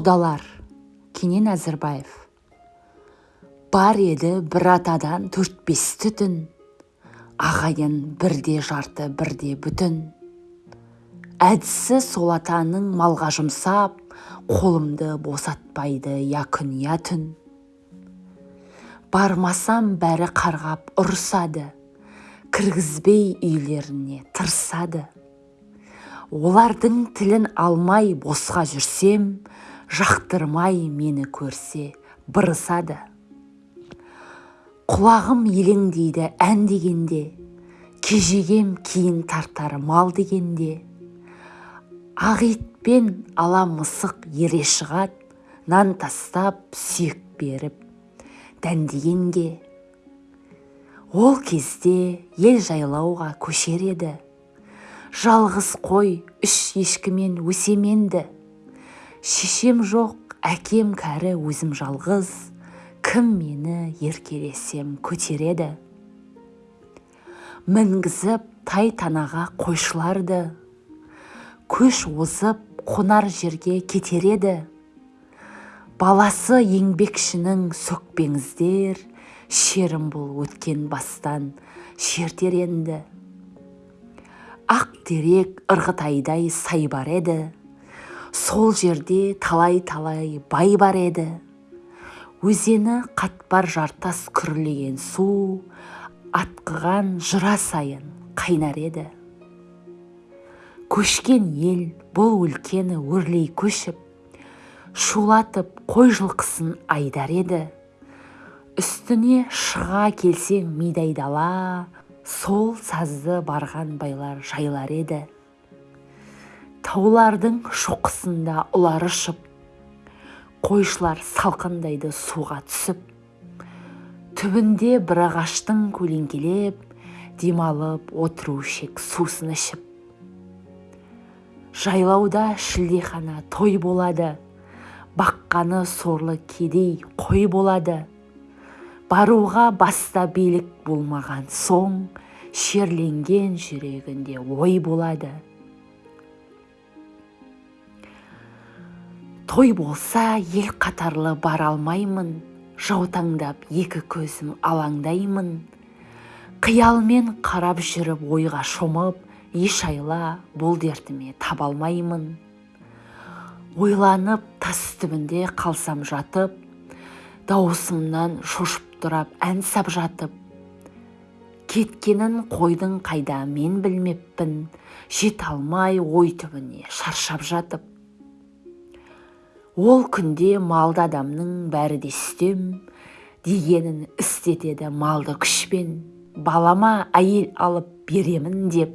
құдалар кенен әзірбаев. Бар еді бір атадан төрт бес түтін ағайын бірде жарты бірде бүтін. Әдісі сол атаның малға жұмсап қолымды босатпайды я күн я түн бармасам бәрі қарғап ұрысады кіргізбей үйлеріне тырысады. Олардың тілін алмай босқа жүрсем жақтырмай мені көрсе бырысады құлағым елеңдейді ән дегенде кежегем кейін тартар мал дегенде. Ақ итпен ала мысық ере шығады нан тастап сүйек беріп дәндегенге. Ол кезде ел жайлауға көшер еді. Жалғыз қой үш ешкімен өсеменді шешем жоқ әкем кәрі өзім жалғыз. Кім мені еркелесем көтереді? Мінгізіп тай танаға қойшыларды. Көш озып қонар жерге кетереді. Баласы еңбекшінің сөкпеңіздер. Шерім бұл өткен бастан шертер енді. Ақ терек ырғытайдай сай бар еді. Сол жерде талай-талай бай бар еді. Өзені қатпар жартас күрлеген су атқыған жыра сайын қайнар еді. Көшкен ел бұл өлкені өрлей көшіп шулатып қой жылқысын айдар еді. Үстіне шыға келсең мидай дала сол сазды барған байлар жайлар еді. Таулардың шоқысында ұлар ұшып қойшылар салқындайды суға түсіп түбінде бір ағаштың көлеңкелеп демалып отыру шек сусын ішіп жайлауда шілдехана той болады баққаны сорлы кедей қой болады. Баруға баста билік болмаған соң шерленген жүрегінде ой болады. Той болса ел қатарлы бара алмаймын жаутаңдап екі көзім алаңдаймын. Қиялмен қарап жүріп ойға шомып еш айла бұл дертіме таба алмаймын. Ойланып тас түбінде қалсам жатып дауысымнан шошып тұрап ән сап жатып. Кеткенін қойдың қайда мен білмеппін жете алмай ой түбіне шаршап жатып. Ол күнде малды адамның бәрі де үстем дегенін істетеді малды күшпен. Балама әйел алып беремін деп.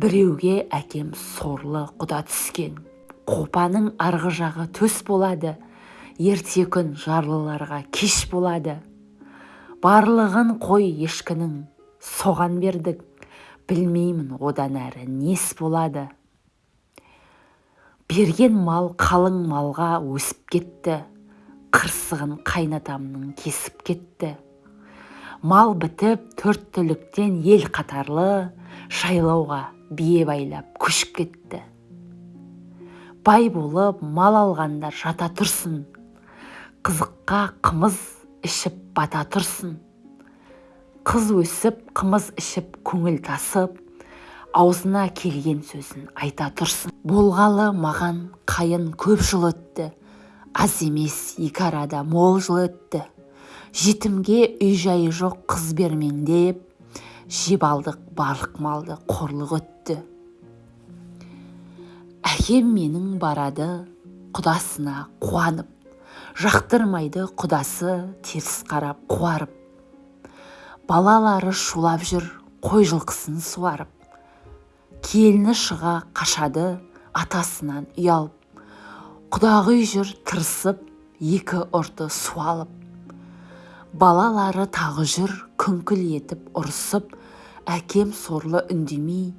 Біреуге әкем сорлы құда түскен. Қопаның арғы жағы төс болады. Ерте күн жарлыларға кеш болады. Барлығын қой ешкінің соған бердік. Білмеймін одан әрі нес болады. Берген мал қалың малға өсіп кетті. Қырсығын қайнатамның кесіп кетті. Мал бітіп төрт түліктен ел қатарлы шайлауға бие байлап көшіп кетті. Бай болып мал алғандар жата тұрсын. Қызыққа қымыз ішіп бата тұрсын. Қыз өсіп қымыз ішіп көңіл тасып аузына келген сөзін айта тұрсын. Болғалы маған қайын көп жыл өтті. Аз емес екі арада мол жыл өтті. Жетімге үй жайы жоқ қыз бермеңдеп жеп алдық барлық малды қорлық өтті. Әкем менің барады құдасына қуанып. Жақтырмайды құдасы теріс қарап қуарып. Балалары шулап жүр қой жылқысын суарып. Келіні шыға қашады атасынан ұялып. Құдағи жүр тырысып екі ұрты суалып балалары тағы жүр күңкіл етіп ұрысып. Әкем сорлы үндемей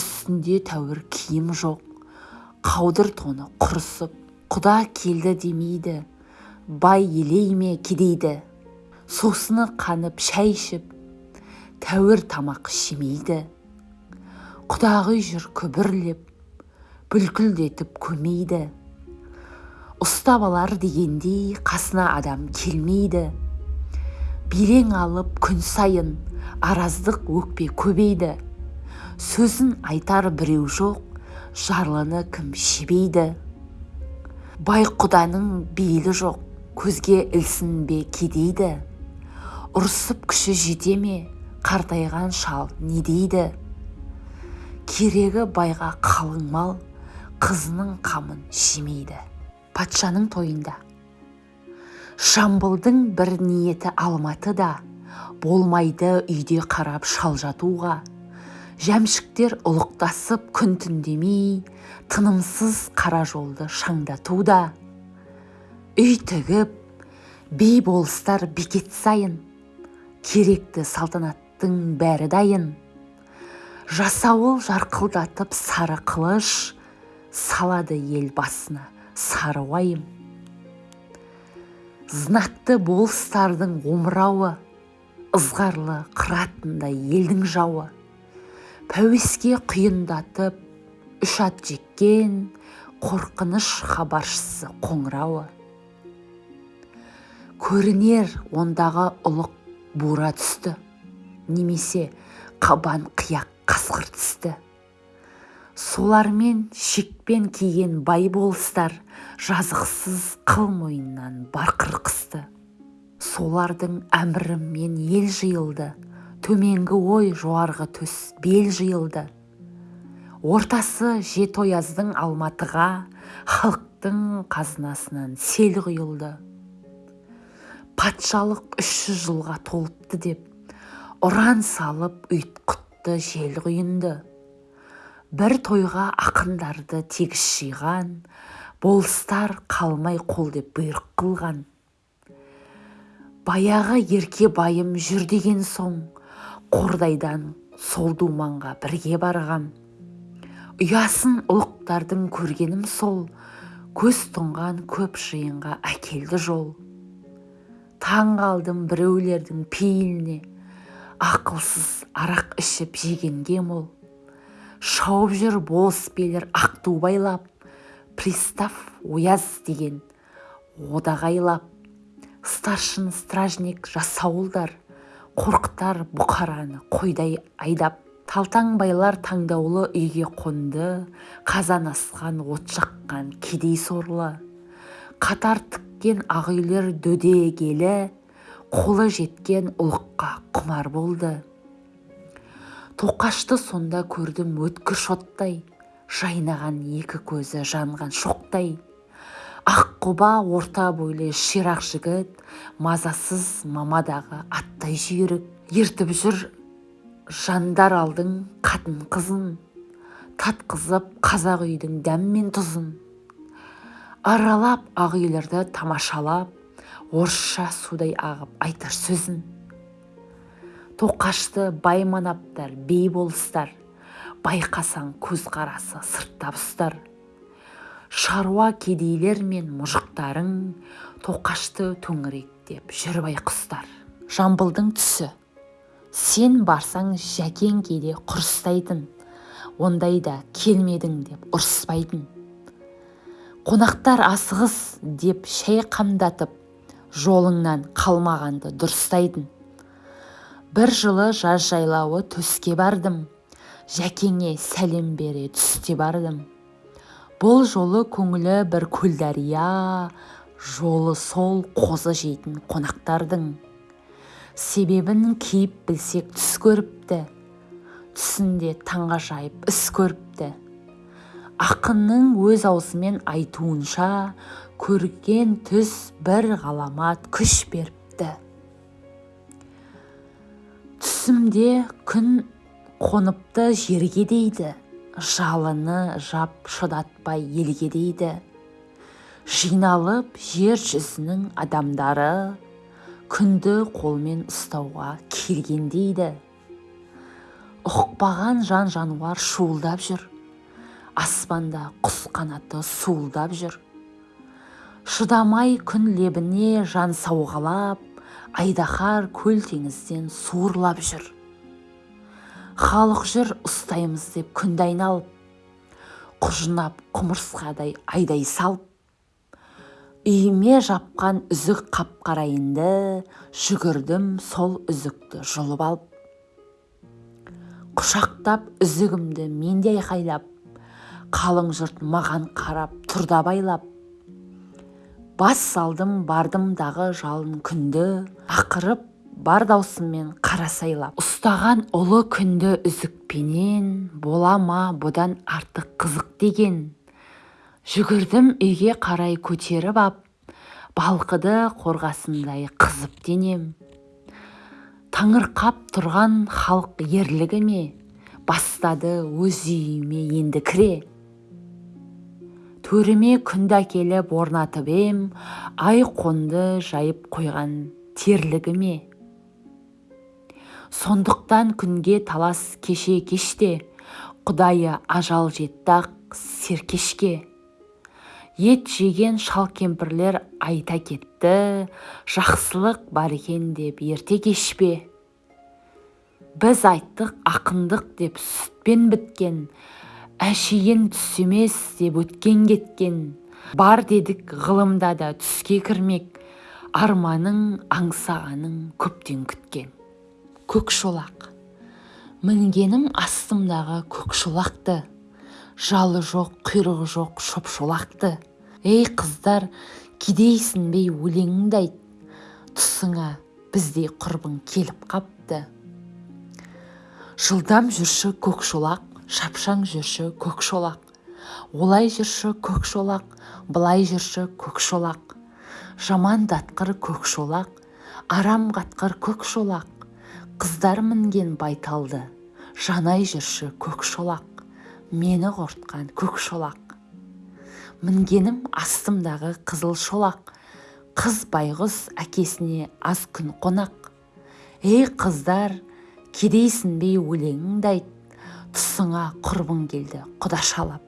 үстінде тәуір киім жоқ. Қаудыр тоны құрысып құда келді демейді. Бай елей ме? кедейді. Сусыны қанып шәй ішіп тәуір тамақ шемейді құдағи жүр күбірлеп бүлкілдетіп көмейді. Ұстап алар дегендей қасына адам келмейді. Белең алып күн сайын араздық өкпе көбейді. Сөзін айтар біреу жоқ жарлыны кім шебейді. Бай құданың бейілі жоқ көзге ілсінбе кедейді. Ұрсып күші жете ме қартайған шал не дейді? Керегі байға қалың мал қызының қамын жемейді патшаның тойында. Жамбылдың бір ниеті алматыда болмайды үйде қарап шал жатуға. Жәмшіктер ұлықтасып күн түндемей тынымсыз қара жолды шаңдатуда үй тігіп би болыстар бекет сайын керекті салтанаттың бәрі дайын. Жасауыл жарқылдатып сары қылыш салады ел басына. Сары уайым. Знакты болыстардың омырауы ызғарлы қыратындай елдің жауы. Пәуеске құйындатып үш ат жеккен қорқыныш хабаршысы қоңырауы. Көрінер ондағы ұлық бура түсті. Немесе қабан қияқ қасқыр түсті. Солармен шекпен киген бай болыстар жазықсыз қыл мойыннан барқыр қысты. Солардың әмірімен ел жиылды. Төменгі ой жоғарғы төс бел жиылды. Ортасы жетояздың алматыға халықтың қазынасынан сел құйылды. Патшалық үш жылға толыпты деп ұран салып ұйтқытты жел құйынды бір тойға ақындарды тегіс жиған болыстар қалмай қол деп бұйрық қылған. Баяғы ерке байым жүр деген соң қордайдан сол думанға бірге барғам ұясын ұлықтардың көргенім сол көз тұнған көп жиынға әкелді жол. Таң қалдым біреулердің пейіліне ақылсыз арақ ішіп жегенге мол шауып жүр болыс билер ақ ту байлап пристав ояз деген одағайлап старшын стражник жасауылдар қорқытар бұқараны қойдай айдап. Талтаң байлар таңдаулы үйге қонды қазан асқан от жаққан кедей сорлы. Қатар тіккен ақ үйлер дөдегелі қолы жеткен ұлыққа құмар болды. Тоқашты сонда көрдім өткір шоттай жайнаған екі көзі жанған шоқтай. Аққұба орта бойлы ширақ жігіт мазасыз мамадағы аттай жүйрік ертіп жүр жандар алдың қатын қызын татқызып қазақ үйдің дәм мен тұзын. Аралап ақ үйлерді тамашалап орысша судай ағып айтар сөзін. Тоқашты байманаптар бей болыстар байқасаң көзқарасы сырттап ұстар. Шаруа кедейлер мен мұжықтарың тоқашты төңіректеп жүр байқұстар. Жамбылдың түсі. Сен барсаң жәкең кейде құрыстайтын ондайда келмедің деп ұрыспайтын. Қонақтар асығыс деп шай қамдатып жолыңнан қалмағанды дұрыстайтын бір жылы жаз жайлауы төске бардым. Жәкеңе сәлем бере түсте бардым. Бұл жолы көңілі бір көлдария жолы сол қозы жейтін қонақтардың. Себебін кейіп білсек түс көріпті. Түсінде таңғажайып іс көріпті. Ақынның өз аузымен айтуынша көрген түс бір ғаламат күш беріпті. Түсімде күн қоныпты жерге дейді жалыны жап шыдатпай елге дейді. Жиналып жер жүзінің адамдары күнді қолмен ұстауға келген дейді. Ұқпаған жан жануар шуылдап жүр аспанда құс қанаты суылдап жүр. Шыдамай күн лебіне жан сауғалап айдаһар көл теңізден суырлап жүр. Халық жүр ұстаймыз деп күнді айналып құжынап құмырсқадай айдай салып үйіме жапқан үзік қап қарайынды жүгірдім сол үзікті жұлып алып. Құшақтап үзігімді мен де айқайлап қалың жұрт маған қарап тұрда байлап бас салдым бардым дағы жалын күнді. Ақырып бар даусыммен қара сайлап. Ұстаған ұлы күнді үзікпенен бола ма бұдан артық қызық деген. Жүгірдім үйге қарай көтеріп ап балқыды қорғасындай қызып денем. Таңырқап тұрған халық ерлігі ме? Бастады өз үйіме енді кіре. Төріме күнді әкеліп орнатып ем ай қонды жайып қойған терлігі ме сондықтан күнге талас кеше кеште құдайы ажал жетті ақ серкешке. Ет жеген шал кемпірлер айта кетті жақсылық бар екен деп ерте кеш пе біз айттық ақындық деп сүтпен біткен әшейін түс емес деп өткен кеткен. Бар дедік ғылымда да түске кірмек. Арманың аңсағаның көптен күткен. Көкшолақ. Мінгенім астымдағы көкшолақты. Жалы жоқ құйрығы жоқ шопшолақты. Ей қыздар кедейсінбей өлеңіңді айт тұсыңа біздей құрбың келіп қапты. Жылдам жүрші көкшолақ шапшаң жүрші көкшолақ олай жүрші көкшолақ былай жүрші көкшолақ жамандатқыр көкшолақ арам қатқыр көкшолақ қыздар мінген байталды жанай жүрші көк шолақ. Мені қорытқан көк шолақ. Мінгенім астымдағы қызыл шолақ. Қыз байғұс әкесіне аз күн қонақ. Ей қыздар кедейсінбей өлеңіңді айт. Тұсыңа құрбың келді құдашалап